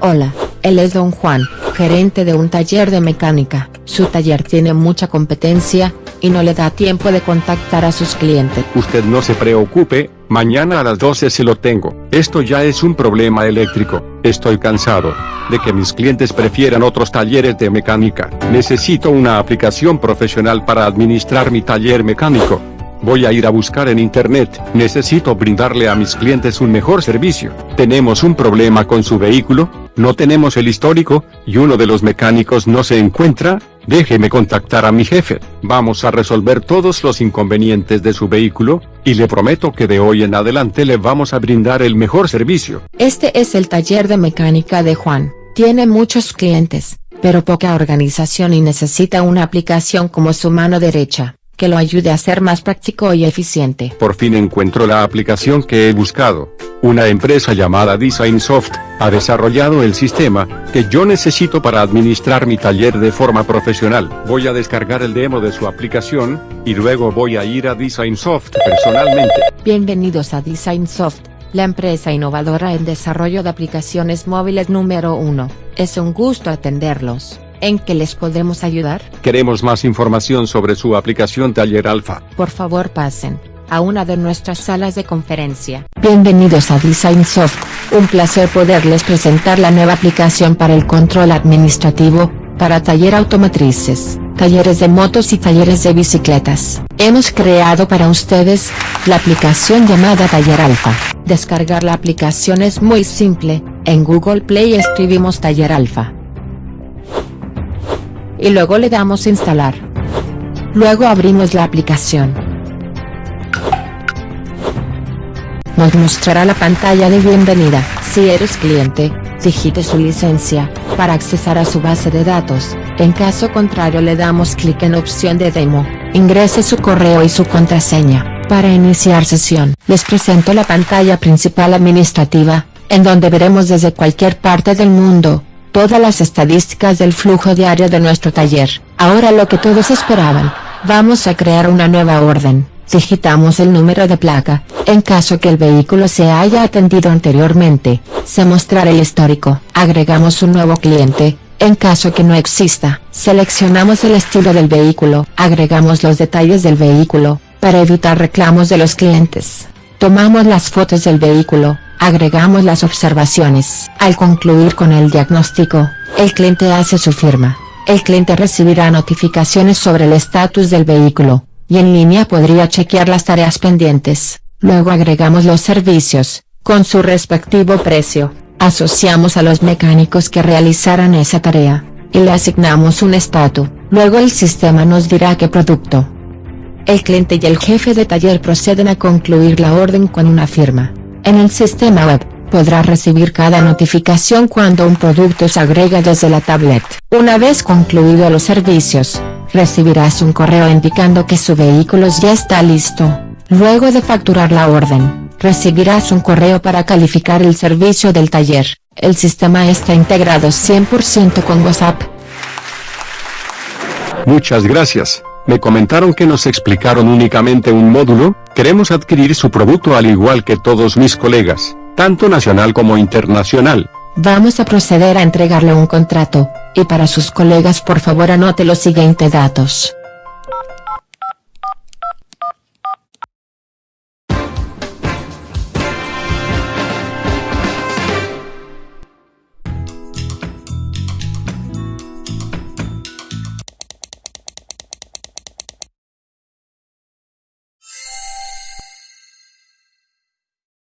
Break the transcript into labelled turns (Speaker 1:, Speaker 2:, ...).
Speaker 1: Hola, él es Don Juan, gerente de un taller de mecánica. Su taller tiene mucha competencia, y no le da tiempo de contactar a sus clientes.
Speaker 2: Usted no se preocupe, mañana a las 12 se lo tengo. Esto ya es un problema eléctrico. Estoy cansado de que mis clientes prefieran otros talleres de mecánica. Necesito una aplicación profesional para administrar mi taller mecánico. Voy a ir a buscar en internet, necesito brindarle a mis clientes un mejor servicio. Tenemos un problema con su vehículo, no tenemos el histórico, y uno de los mecánicos no se encuentra, déjeme contactar a mi jefe. Vamos a resolver todos los inconvenientes de su vehículo, y le prometo que de hoy en adelante le vamos a brindar el mejor servicio.
Speaker 1: Este es el taller de mecánica de Juan, tiene muchos clientes, pero poca organización y necesita una aplicación como su mano derecha que lo ayude a ser más práctico y eficiente.
Speaker 2: Por fin encuentro la aplicación que he buscado. Una empresa llamada Designsoft, ha desarrollado el sistema, que yo necesito para administrar mi taller de forma profesional. Voy a descargar el demo de su aplicación, y luego voy a ir a Designsoft personalmente.
Speaker 1: Bienvenidos a Designsoft, la empresa innovadora en desarrollo de aplicaciones móviles número uno. Es un gusto atenderlos. ¿En qué les podemos ayudar?
Speaker 2: Queremos más información sobre su aplicación Taller Alpha.
Speaker 1: Por favor pasen a una de nuestras salas de conferencia. Bienvenidos a Designsoft, un placer poderles presentar la nueva aplicación para el control administrativo, para taller automotrices, talleres de motos y talleres de bicicletas. Hemos creado para ustedes, la aplicación llamada Taller Alpha. Descargar la aplicación es muy simple, en Google Play escribimos Taller Alpha y luego le damos instalar. Luego abrimos la aplicación. Nos mostrará la pantalla de bienvenida. Si eres cliente, digite su licencia, para accesar a su base de datos, en caso contrario le damos clic en opción de demo, ingrese su correo y su contraseña. Para iniciar sesión, les presento la pantalla principal administrativa, en donde veremos desde cualquier parte del mundo, todas las estadísticas del flujo diario de nuestro taller. Ahora lo que todos esperaban, vamos a crear una nueva orden. Digitamos el número de placa, en caso que el vehículo se haya atendido anteriormente, se mostrará el histórico. Agregamos un nuevo cliente, en caso que no exista, seleccionamos el estilo del vehículo, agregamos los detalles del vehículo, para evitar reclamos de los clientes. Tomamos las fotos del vehículo, agregamos las observaciones. Al concluir con el diagnóstico, el cliente hace su firma. El cliente recibirá notificaciones sobre el estatus del vehículo, y en línea podría chequear las tareas pendientes. Luego agregamos los servicios, con su respectivo precio, asociamos a los mecánicos que realizaran esa tarea, y le asignamos un estatus. Luego el sistema nos dirá qué producto, el cliente y el jefe de taller proceden a concluir la orden con una firma. En el sistema web, podrá recibir cada notificación cuando un producto se agrega desde la tablet. Una vez concluido los servicios, recibirás un correo indicando que su vehículo ya está listo. Luego de facturar la orden, recibirás un correo para calificar el servicio del taller. El sistema está integrado 100% con WhatsApp.
Speaker 2: Muchas gracias. Me comentaron que nos explicaron únicamente un módulo, queremos adquirir su producto al igual que todos mis colegas, tanto nacional como internacional.
Speaker 1: Vamos a proceder a entregarle un contrato, y para sus colegas por favor anote los siguientes datos.